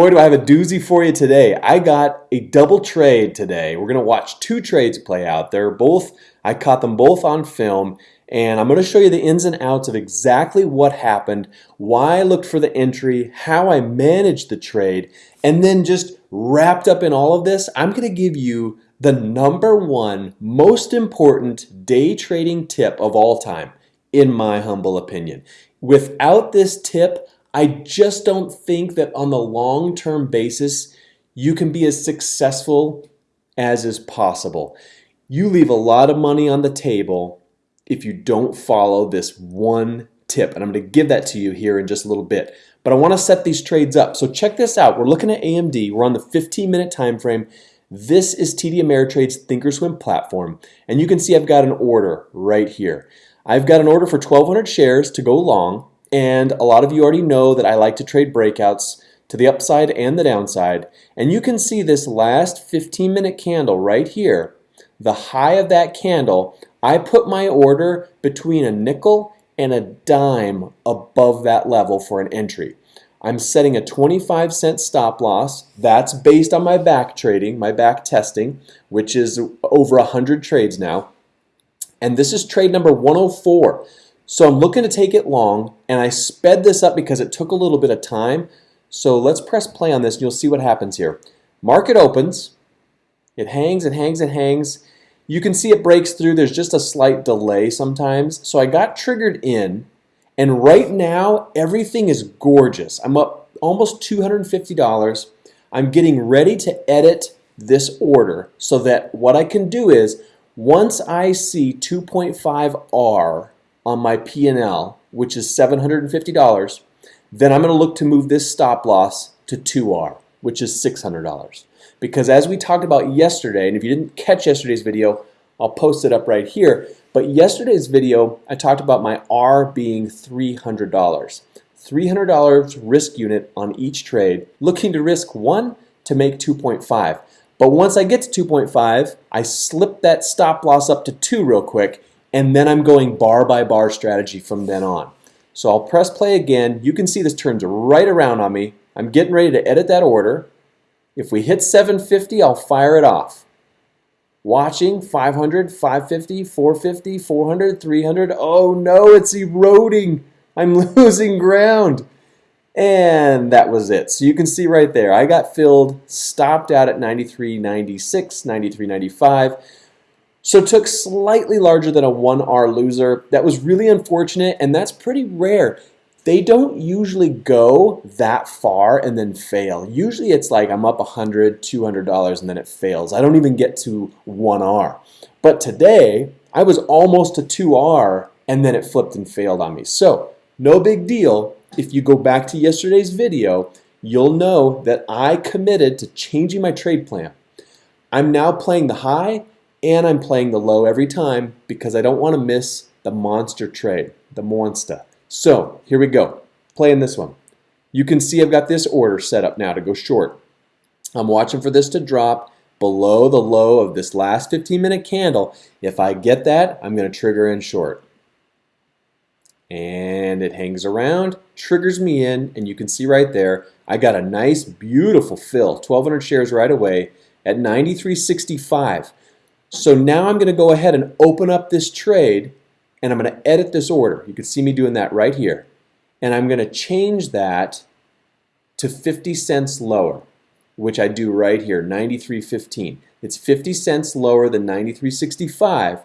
Boy, do I have a doozy for you today. I got a double trade today. We're going to watch two trades play out. They're both, I caught them both on film, and I'm going to show you the ins and outs of exactly what happened, why I looked for the entry, how I managed the trade, and then just wrapped up in all of this, I'm going to give you the number one most important day trading tip of all time, in my humble opinion. Without this tip, I just don't think that on the long term basis, you can be as successful as is possible. You leave a lot of money on the table if you don't follow this one tip. And I'm going to give that to you here in just a little bit. But I want to set these trades up. So check this out. We're looking at AMD. We're on the 15 minute time frame. This is TD Ameritrade's Thinkorswim platform. And you can see I've got an order right here. I've got an order for 1,200 shares to go long. And a lot of you already know that I like to trade breakouts to the upside and the downside. And you can see this last 15 minute candle right here, the high of that candle, I put my order between a nickel and a dime above that level for an entry. I'm setting a 25 cent stop loss. That's based on my back trading, my back testing, which is over 100 trades now. And this is trade number 104. So I'm looking to take it long, and I sped this up because it took a little bit of time. So let's press play on this, and you'll see what happens here. Market opens. It hangs it hangs it hangs. You can see it breaks through. There's just a slight delay sometimes. So I got triggered in, and right now, everything is gorgeous. I'm up almost $250. I'm getting ready to edit this order so that what I can do is once I see 2.5R on my P&L, which is $750, then I'm going to look to move this stop loss to 2R, which is $600. Because as we talked about yesterday, and if you didn't catch yesterday's video, I'll post it up right here. But yesterday's video, I talked about my R being $300. $300 risk unit on each trade, looking to risk one to make 2.5. But once I get to 2.5, I slip that stop loss up to 2 real quick, and then I'm going bar by bar strategy from then on. So I'll press play again. You can see this turns right around on me. I'm getting ready to edit that order. If we hit 750, I'll fire it off. Watching 500, 550, 450, 400, 300. Oh no, it's eroding. I'm losing ground. And that was it. So you can see right there, I got filled, stopped out at 93.96, 93.95. So took slightly larger than a 1R loser. That was really unfortunate, and that's pretty rare. They don't usually go that far and then fail. Usually it's like I'm up $100, $200, and then it fails. I don't even get to 1R. But today, I was almost to 2R, and then it flipped and failed on me. So no big deal. If you go back to yesterday's video, you'll know that I committed to changing my trade plan. I'm now playing the high and I'm playing the low every time because I don't want to miss the monster trade, the monster. So here we go, playing this one. You can see I've got this order set up now to go short. I'm watching for this to drop below the low of this last 15 minute candle. If I get that, I'm going to trigger in short. And it hangs around, triggers me in, and you can see right there, I got a nice, beautiful fill, 1,200 shares right away at 93.65. So now I'm going to go ahead and open up this trade and I'm going to edit this order. You can see me doing that right here. And I'm going to change that to 50 cents lower, which I do right here, 93.15. It's 50 cents lower than 93.65.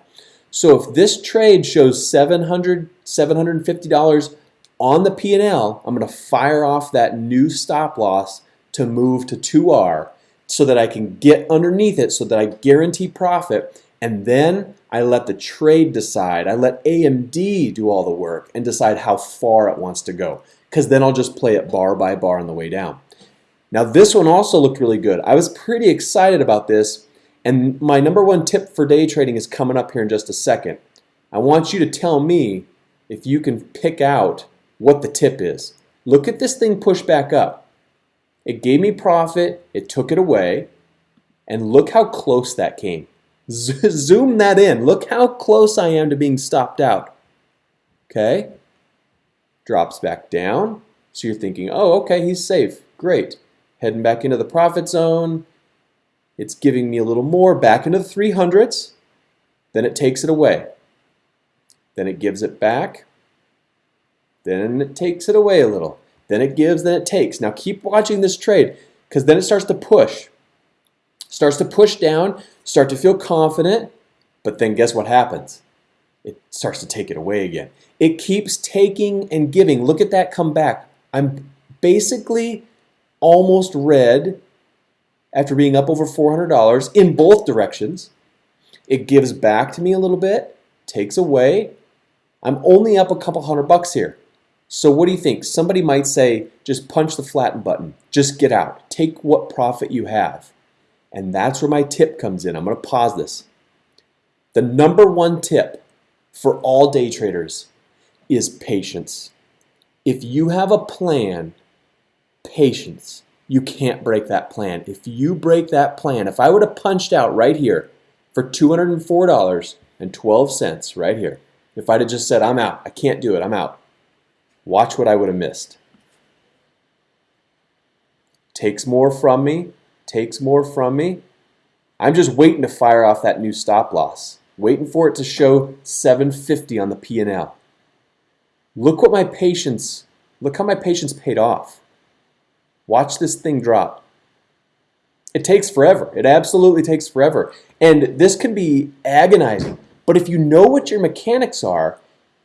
So if this trade shows 700 $750 on the P&L, I'm going to fire off that new stop loss to move to 2R so that I can get underneath it so that I guarantee profit and then I let the trade decide. I let AMD do all the work and decide how far it wants to go because then I'll just play it bar by bar on the way down. Now this one also looked really good. I was pretty excited about this and my number one tip for day trading is coming up here in just a second. I want you to tell me if you can pick out what the tip is. Look at this thing push back up. It gave me profit, it took it away, and look how close that came. Zoom that in. Look how close I am to being stopped out. Okay? Drops back down. So you're thinking, oh, okay, he's safe. Great. heading back into the profit zone. It's giving me a little more back into the 300s. Then it takes it away. Then it gives it back. Then it takes it away a little. Then it gives, then it takes. Now keep watching this trade because then it starts to push. Starts to push down, start to feel confident, but then guess what happens? It starts to take it away again. It keeps taking and giving. Look at that come back. I'm basically almost red after being up over $400 in both directions. It gives back to me a little bit, takes away. I'm only up a couple hundred bucks here. So what do you think? Somebody might say, just punch the flatten button. Just get out. Take what profit you have. And that's where my tip comes in. I'm going to pause this. The number one tip for all day traders is patience. If you have a plan, patience. You can't break that plan. If you break that plan, if I would have punched out right here for $204.12 right here, if I'd have just said, I'm out, I can't do it, I'm out, watch what I would have missed. Takes more from me, takes more from me. I'm just waiting to fire off that new stop loss, waiting for it to show 750 on the P&L. Look what my patience, look how my patience paid off. Watch this thing drop. It takes forever. It absolutely takes forever. And this can be agonizing. But if you know what your mechanics are,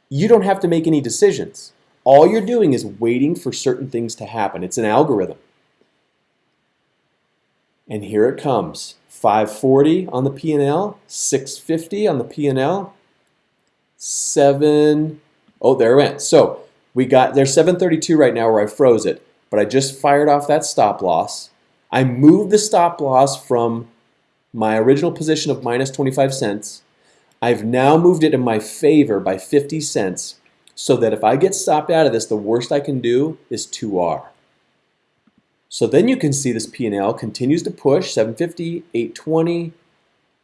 you don't have to make any decisions. All you're doing is waiting for certain things to happen. It's an algorithm. And here it comes. 540 on the P&L, 650 on the P&L, 7, oh, there it went. So we got, there's 732 right now where I froze it but I just fired off that stop loss. I moved the stop loss from my original position of minus 25 cents. I've now moved it in my favor by 50 cents so that if I get stopped out of this, the worst I can do is 2R. So then you can see this P&L continues to push, 750, 820,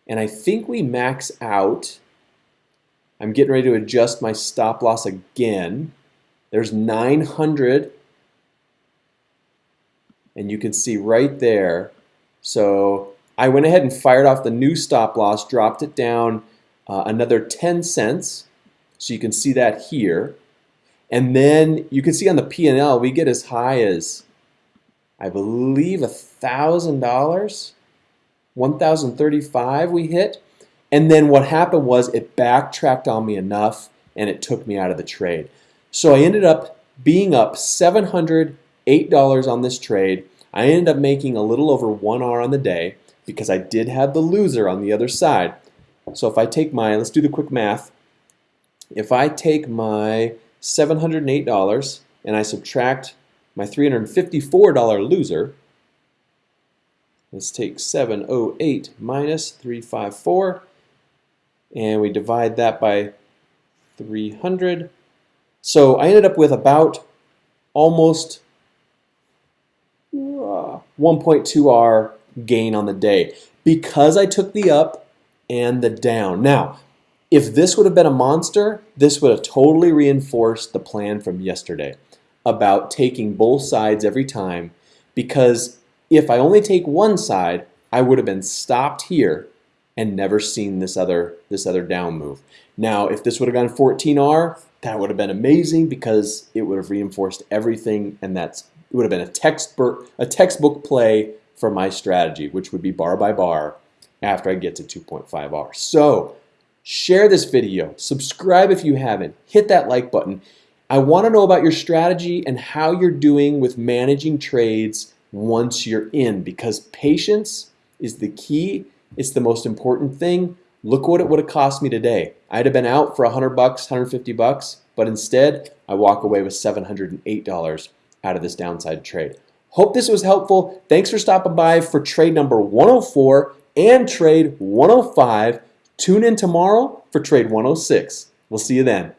and I think we max out. I'm getting ready to adjust my stop loss again. There's 900 and you can see right there. So I went ahead and fired off the new stop loss, dropped it down uh, another 10 cents. So you can see that here. And then you can see on the P&L, we get as high as, I believe, $1,000, 1,035 we hit. And then what happened was it backtracked on me enough and it took me out of the trade. So I ended up being up 700 $8 on this trade. I ended up making a little over 1R on the day because I did have the loser on the other side. So if I take my, let's do the quick math. If I take my $708 and I subtract my $354 loser, let's take 708 minus 354 and we divide that by 300. So I ended up with about almost uh, 1.2R gain on the day because I took the up and the down. Now, if this would have been a monster, this would have totally reinforced the plan from yesterday about taking both sides every time because if I only take one side, I would have been stopped here and never seen this other this other down move. Now, if this would have gone 14R, that would have been amazing because it would have reinforced everything and that's it would have been a textbook, a textbook play for my strategy, which would be bar by bar after I get to 2.5R. So share this video, subscribe if you haven't, hit that like button. I want to know about your strategy and how you're doing with managing trades once you're in because patience is the key. It's the most important thing. Look what it would have cost me today. I'd have been out for 100 bucks, 150 bucks, but instead I walk away with $708 out of this downside trade. Hope this was helpful. Thanks for stopping by for trade number 104 and trade 105. Tune in tomorrow for trade 106. We'll see you then.